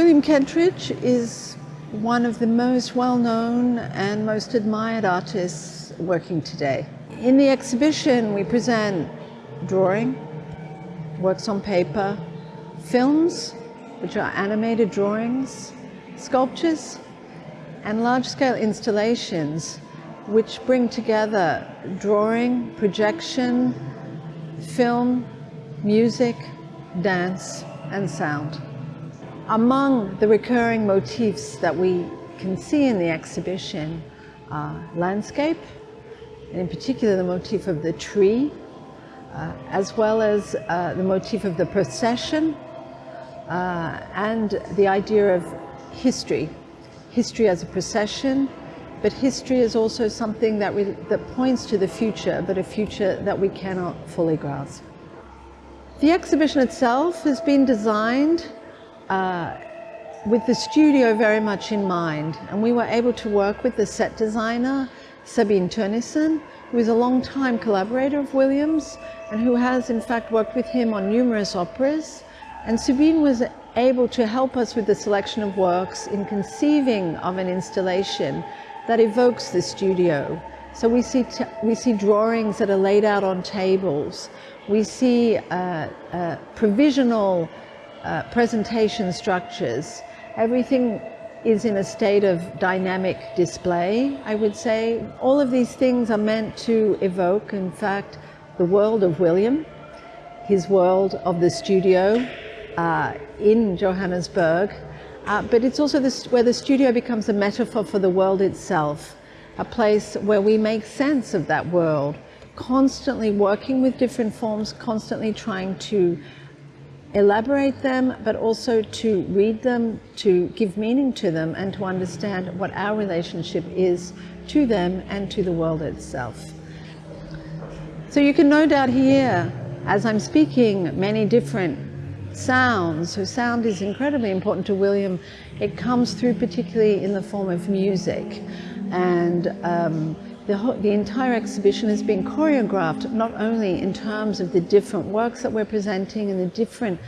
William Kentridge is one of the most well-known and most admired artists working today. In the exhibition we present drawing, works on paper, films, which are animated drawings, sculptures, and large-scale installations which bring together drawing, projection, film, music, dance, and sound. Among the recurring motifs that we can see in the exhibition are landscape, and in particular the motif of the tree, uh, as well as uh, the motif of the procession, uh, and the idea of history. History as a procession, but history is also something that, we, that points to the future, but a future that we cannot fully grasp. The exhibition itself has been designed uh, with the studio very much in mind, and we were able to work with the set designer, Sabine Theunissen, who is a long-time collaborator of Williams, and who has in fact worked with him on numerous operas. And Sabine was able to help us with the selection of works in conceiving of an installation that evokes the studio. So we see, we see drawings that are laid out on tables. We see uh, uh, provisional uh, presentation structures. Everything is in a state of dynamic display, I would say. All of these things are meant to evoke, in fact, the world of William, his world of the studio uh, in Johannesburg, uh, but it's also this, where the studio becomes a metaphor for the world itself, a place where we make sense of that world, constantly working with different forms, constantly trying to elaborate them, but also to read them, to give meaning to them, and to understand what our relationship is to them and to the world itself. So you can no doubt hear, as I'm speaking, many different sounds. So sound is incredibly important to William. It comes through particularly in the form of music. And um, the, the entire exhibition has been choreographed not only in terms of the different works that we're presenting and the different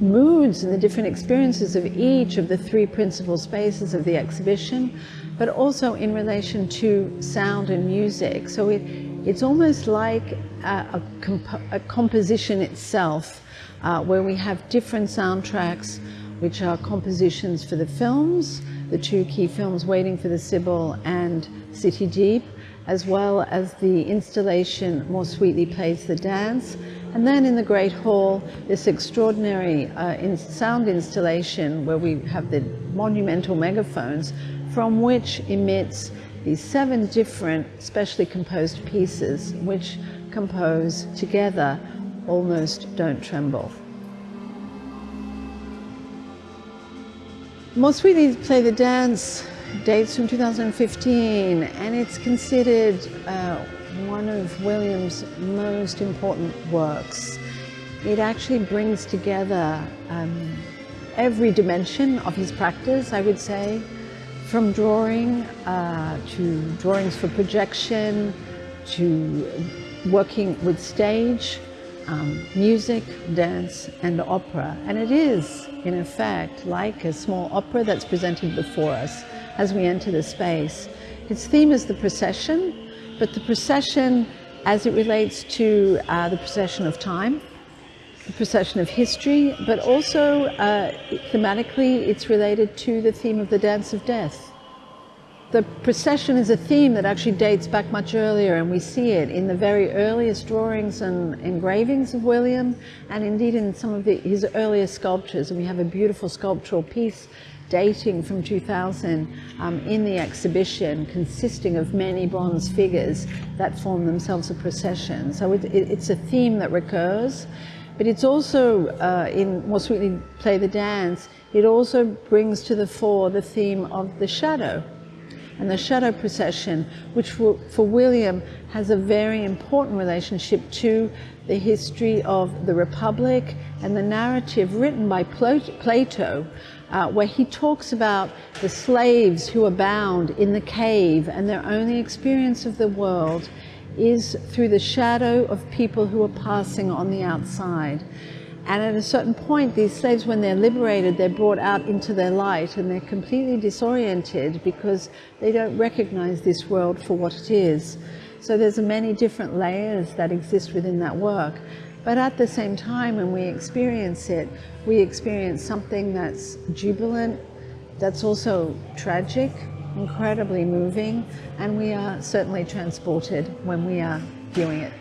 moods and the different experiences of each of the three principal spaces of the exhibition, but also in relation to sound and music. So it, it's almost like a, a, comp a composition itself uh, where we have different soundtracks which are compositions for the films, the two key films Waiting for the Sibyl and City Deep, as well as the installation More Sweetly Plays the Dance. And then in the Great Hall, this extraordinary uh, in sound installation where we have the monumental megaphones from which emits these seven different specially composed pieces which compose together almost don't tremble. More Sweetly Play the Dance dates from 2015 and it's considered uh, one of Williams' most important works. It actually brings together um, every dimension of his practice, I would say, from drawing uh, to drawings for projection, to working with stage, um, music, dance, and opera. And it is, in effect, like a small opera that's presented before us as we enter the space. Its theme is the procession, but the procession as it relates to uh, the procession of time, the procession of history, but also uh, thematically it's related to the theme of the dance of death. The procession is a theme that actually dates back much earlier and we see it in the very earliest drawings and engravings of William and indeed in some of the, his earliest sculptures. And we have a beautiful sculptural piece dating from 2000 um, in the exhibition consisting of many bronze figures that form themselves a procession. So it, it, it's a theme that recurs. But it's also, uh, in More Sweetly Play the Dance, it also brings to the fore the theme of the shadow and the shadow procession, which for, for William has a very important relationship to the history of the Republic and the narrative written by Plato, uh, where he talks about the slaves who are bound in the cave and their only experience of the world is through the shadow of people who are passing on the outside. And at a certain point, these slaves, when they're liberated, they're brought out into their light and they're completely disoriented because they don't recognize this world for what it is. So there's many different layers that exist within that work. But at the same time, when we experience it, we experience something that's jubilant, that's also tragic, incredibly moving, and we are certainly transported when we are viewing it.